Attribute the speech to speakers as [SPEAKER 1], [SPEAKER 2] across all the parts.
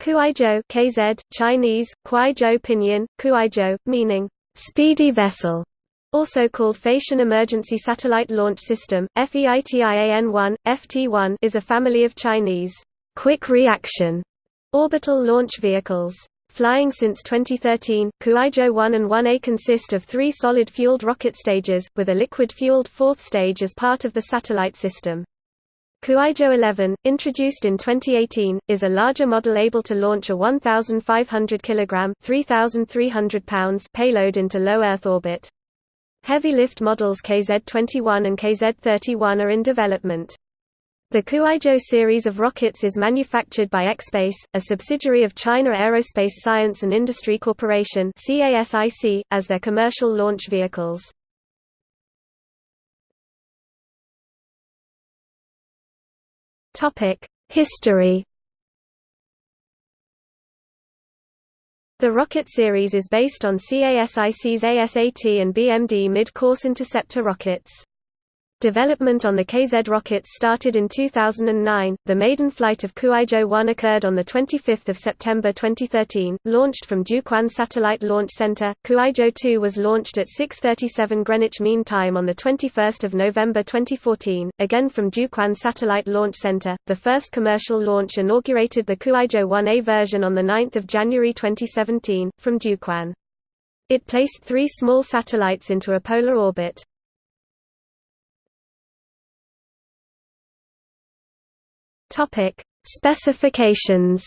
[SPEAKER 1] Kuaizhou KZ, Chinese, Kuaizhou Pinyin, Kuaizhou, meaning, speedy vessel, also called Feitian Emergency Satellite Launch System, FEITIAN-1, FT-1 is a family of Chinese quick reaction orbital launch vehicles. Flying since 2013, Kuaizhou 1 and 1A consist of three solid-fueled rocket stages, with a liquid-fueled fourth stage as part of the satellite system. Kuaizhou 11, introduced in 2018, is a larger model able to launch a 1,500 kg 3,300 pounds payload into low Earth orbit. Heavy lift models KZ-21 and KZ-31 are in development. The Kuaizhou series of rockets is manufactured by ExPace, a subsidiary of China Aerospace Science and Industry Corporation as their commercial launch vehicles. History The rocket series is based on CASIC's ASAT and BMD mid-course interceptor rockets. Development on the KZ rockets started in 2009. The maiden flight of Kuaizhou 1 occurred on the 25th of September 2013, launched from Jiuquan Satellite Launch Center. Kuaizhou 2 was launched at 6:37 Greenwich Mean Time on the 21st of November 2014, again from Jiuquan Satellite Launch Center. The first commercial launch inaugurated the Kuaizhou 1A version on the 9th of January 2017 from Jiuquan. It placed three small satellites into a polar orbit. Topic: Specifications.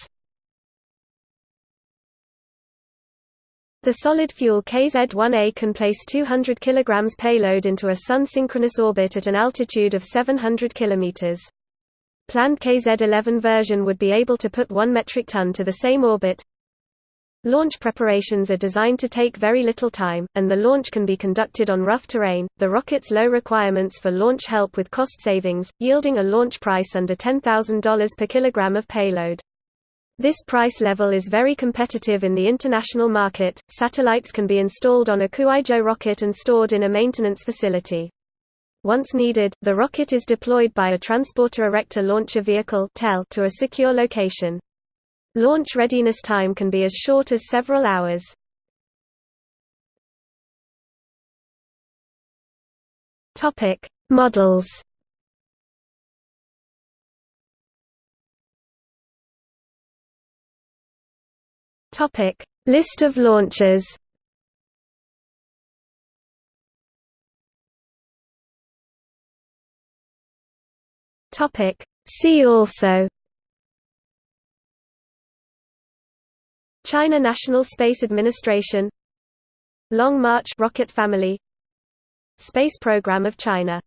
[SPEAKER 1] The solid-fuel KZ-1A can place 200 kg payload into a Sun-synchronous orbit at an altitude of 700 km. Planned KZ-11 version would be able to put 1 metric ton to the same orbit, Launch preparations are designed to take very little time, and the launch can be conducted on rough terrain. The rocket's low requirements for launch help with cost savings, yielding a launch price under $10,000 per kilogram of payload. This price level is very competitive in the international market. Satellites can be installed on a Kuaizhou rocket and stored in a maintenance facility. Once needed, the rocket is deployed by a Transporter Erector Launcher Vehicle to a secure location. Launch readiness time can be as short as several hours. Topic: Models. Topic: List of launches. Topic: See also China National Space Administration Long March rocket family Space Program of China